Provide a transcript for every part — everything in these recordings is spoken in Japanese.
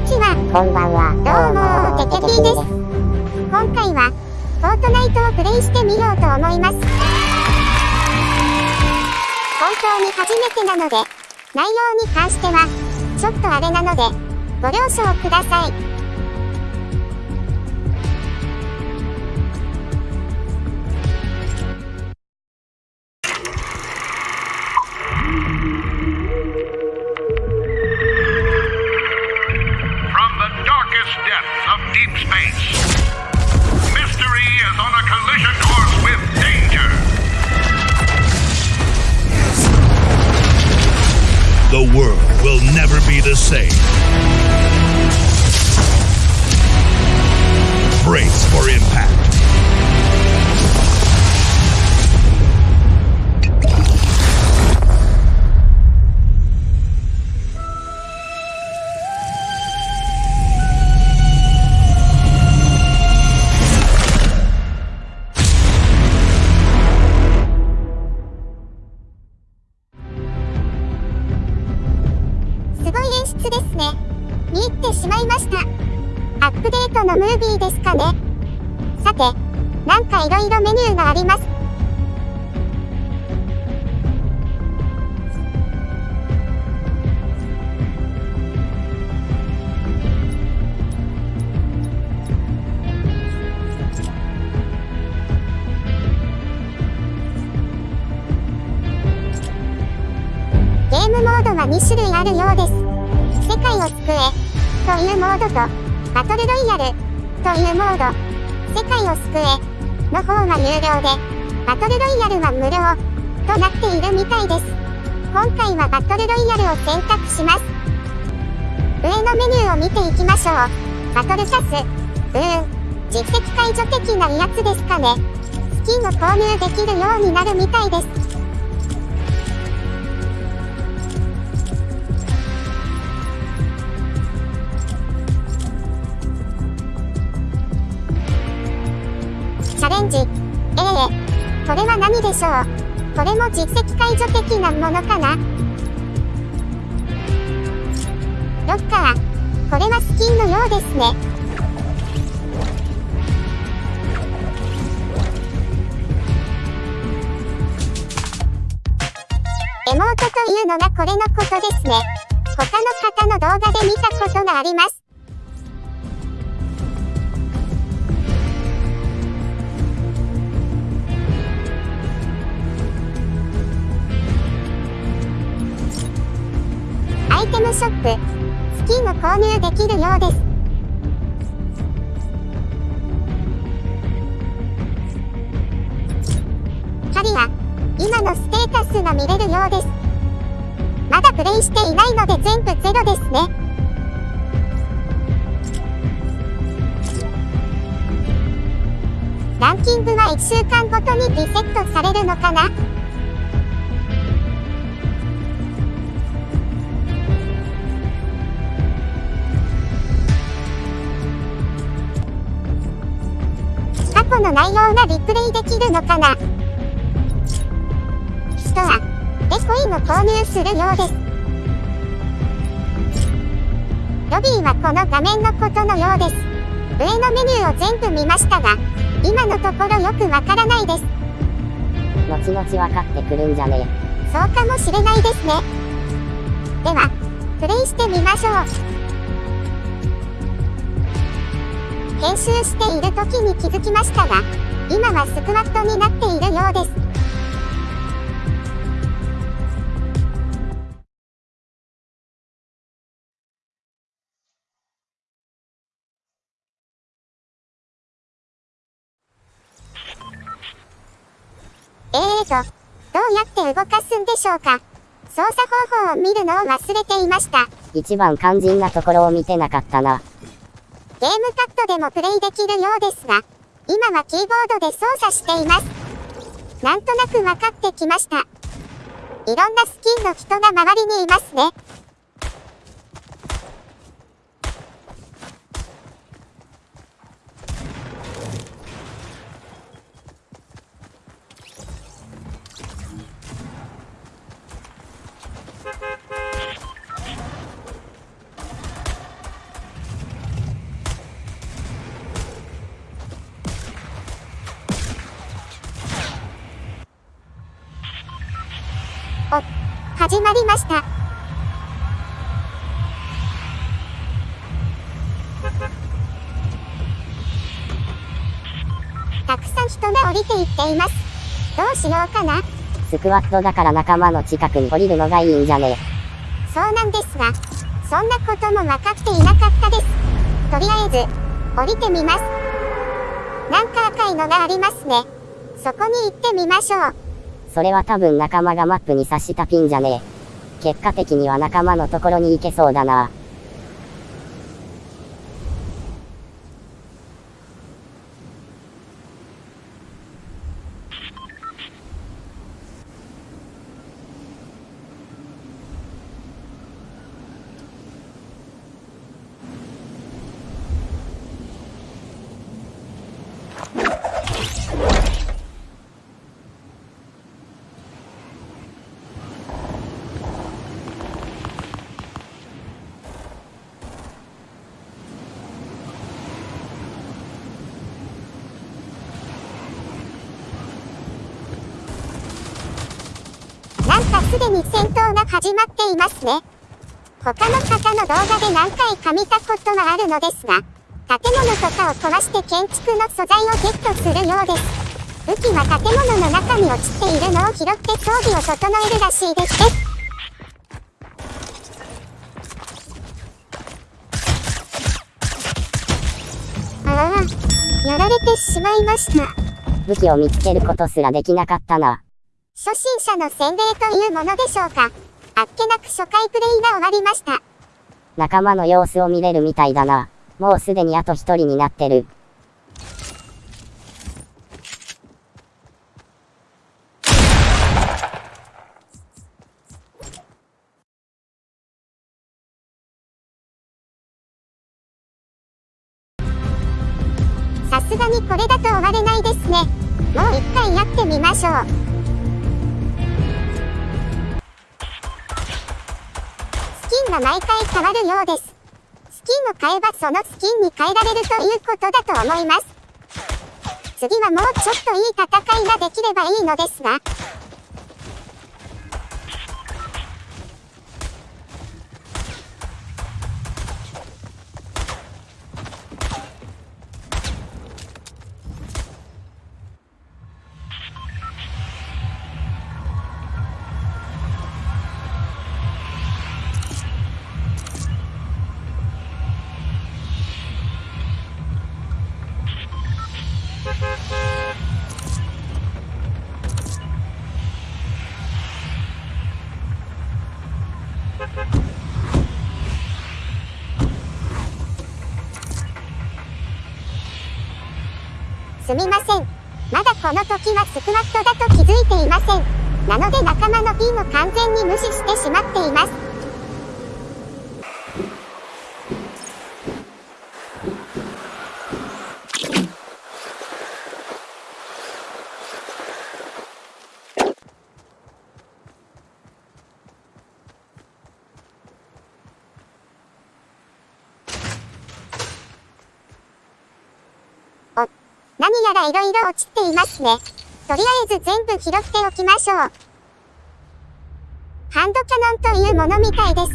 にちは。こんばんは。どうも、テケピーです。今回は、フォートナイトをプレイしてみようと思います。本当に初めてなので、内容に関しては、ちょっとあれなので、ご了承ください。Never be the same. Brace for impact.. 2種類あるようです。世界を救えというモードとバトルロイヤルというモード。世界を救えの方は有料でバトルロイヤルは無料となっているみたいです。今回はバトルロイヤルを選択します。上のメニューを見ていきましょう。バトルシャス。うーん。実績解除的なやつですかね。スキンを購入できるようになるみたいです。ええこれは何でしょう？これも実績解除的なものかな？ロッカー。これはスキンのようですね。エモートというのがこれのことですね。他の方の動画で見たことがあります。テムショップ。スキンを購入できるようです。ハリア。今のステータスが見れるようです。まだプレイしていないので全部ゼロですね。ランキングは1週間ごとにリセットされるのかな？過去の内容がリプレイできるのかな？ストアでコインを購入するようです。ロビーはこの画面のことのようです。上のメニューを全部見ましたが、今のところよくわからないです。後々分かってくるんじゃねそうかもしれないですね。では、プレイしてみましょう。編集している時に気づきましたが、今はスクワットになっているようです。えーと、どうやって動かすんでしょうか？操作方法を見るのを忘れていました。一番肝心なところを見てなかったな。ゲームカットでもプレイできるようですが、今はキーボードで操作しています。なんとなく分かってきました。いろんなスキンの人が周りにいますね。始まりました。たくさん人が降りていっています。どうしようかなスクワットだから仲間の近くに降りるのがいいんじゃねそうなんですが、そんなことも分かっていなかったです。とりあえず、降りてみます。なんか赤いのがありますね。そこに行ってみましょう。それは多分仲間がマップに刺したピンじゃねえ結果的には仲間のところに行けそうだな。すでに戦闘が始まっていますね。他の方の動画で何回か見たことはあるのですが、建物とかを壊して建築の素材をゲットするようです。武器は建物の中に落ちているのを拾って装備を整えるらしいですね。ああ、やられてしまいました。武器を見つけることすらできなかったな。初心者の洗礼というものでしょうか。あっけなく初回プレイが終わりました。仲間の様子を見れるみたいだな。もうすでにあと一人になってる。さすがにこれだと終われないですね。もう一回やってみましょう。ンが毎回変わるようです。スキンを買えばそのスキンに変えられるということだと思います。次はもうちょっといい戦いができればいいのですが。すみません。まだこの時はスクワットだと気づいていません。なので仲間のピンを完全に無視してしまっています。何やら色々落ちていますね。とりあえず全部拾っておきましょう。ハンドキャノンというものみたいです。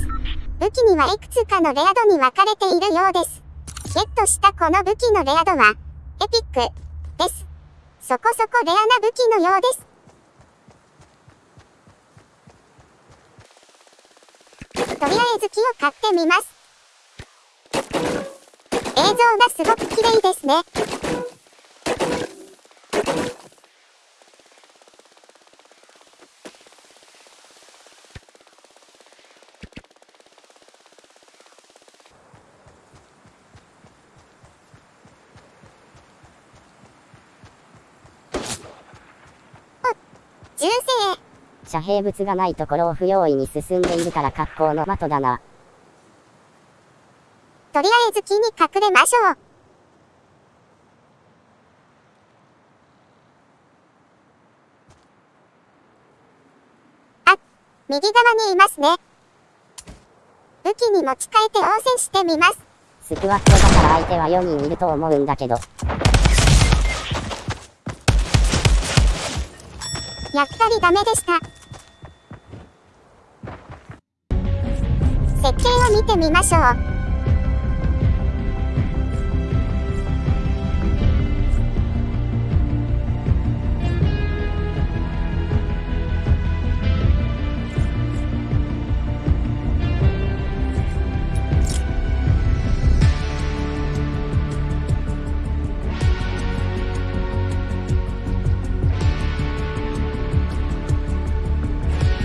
武器にはいくつかのレア度に分かれているようです。ゲットしたこの武器のレア度は、エピック、です。そこそこレアな武器のようです。とりあえず木を買ってみます。映像がすごく綺麗ですね。遮蔽物がないところを不用意に進んでいるから格好の的だな。とりあえず木に隠れましょう。あ、右側にいますね。武器に持ち替えて応戦してみます。スクワットだから相手は4人いると思うんだけど。やっぱりダメでした。設定を見てみましょう。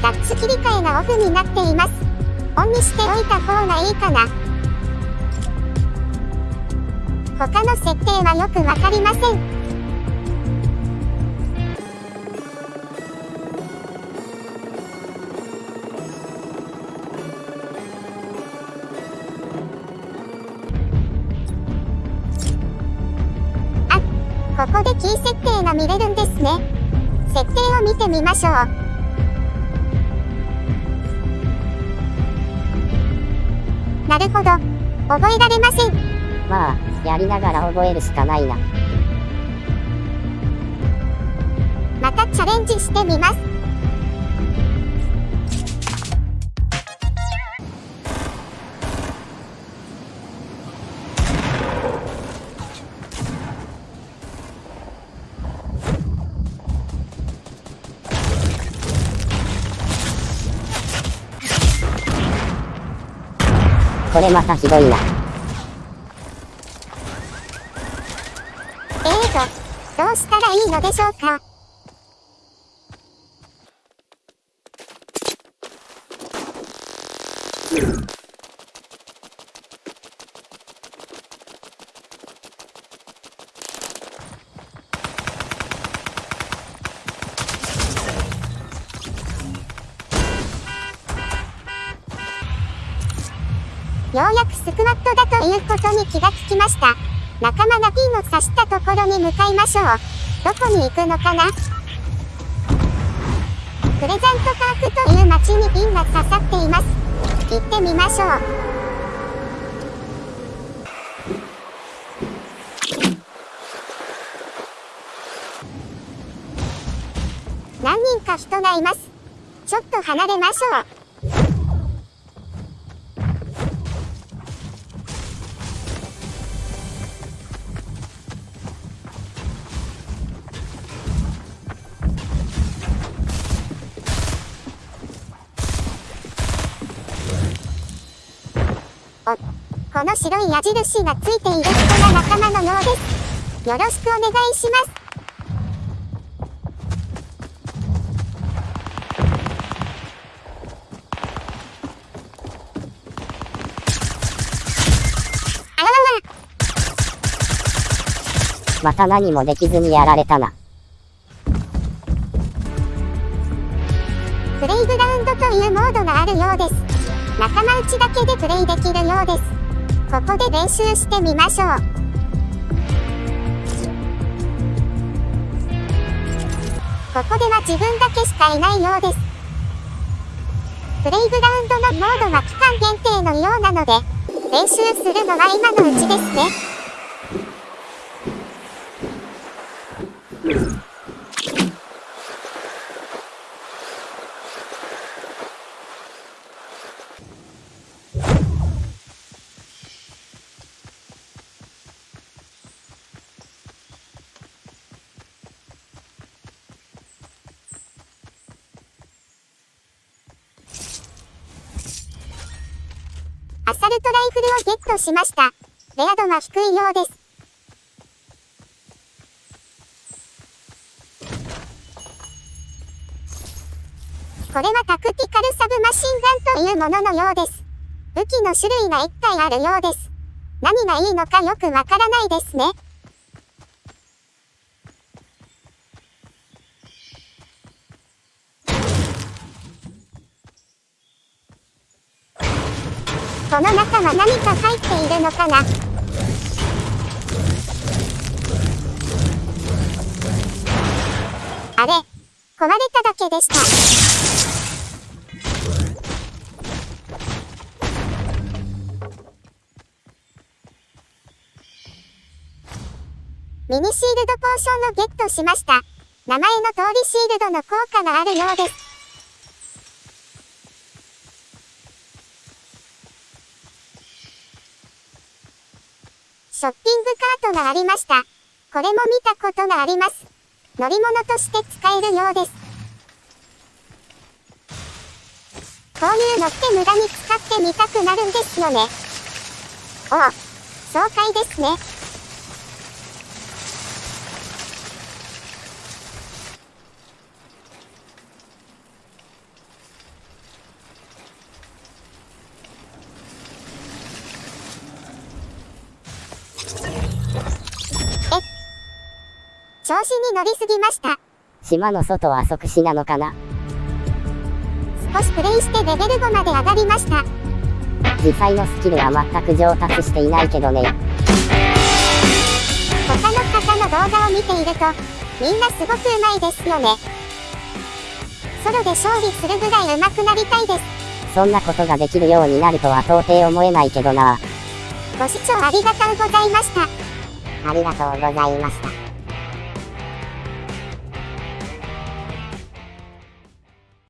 タッチ切り替えがオフになっています。オンにしておいた方がいいかな。他の設定はよくわかりません。あ、ここでキー設定が見れるんですね。設定を見てみましょう。なるほど。覚えられません。まあ、やりながら覚えるしかないな。またチャレンジしてみます。これまたひどいな。えーと、どうしたらいいのでしょうか？ようやくスクワットだということに気がつきました。仲間がピンを刺したところに向かいましょう。どこに行くのかな？プレゼントパークという街にピンが刺さっています。行ってみましょう。何人か人がいます。ちょっと離れましょう。この白い矢印がついている人が仲間のようです。よろしくお願いします。あわわまた何もできずにやられたな。プレイグラウンドというモードがあるようです。仲間内だけでプレイできるようです。ここで練習してみましょう。ここでは自分だけしかいないようです。プレイグラウンドのモードは期間限定のようなので、練習するのは今のうちですね。アサルトライフルをゲットしました。レア度が低いようです。これはタクティカルサブマシンガンというもののようです。武器の種類が1体あるようです。何がいいのかよくわからないですね。この中は何か入のかなあれ壊れただけでした。ミニシールドポーションをゲットしました。名前の通りシールドの効果があるようです。ショッピングカートがありました。これも見たことがあります。乗り物として使えるようです。こういうのって無駄に使ってみたくなるんですよね。おお、爽快ですね。乗りすぎました。島の外は即死なのかな？少しプレイしてレベル5まで上がりました。実際のスキルは全く上達していないけどね。他の方の動画を見ていると、みんなすごく上手いですよね。ソロで勝利するぐらい上手くなりたいです。そんなことができるようになるとは到底思えないけどな。ご視聴ありがとうございました。ありがとうございました。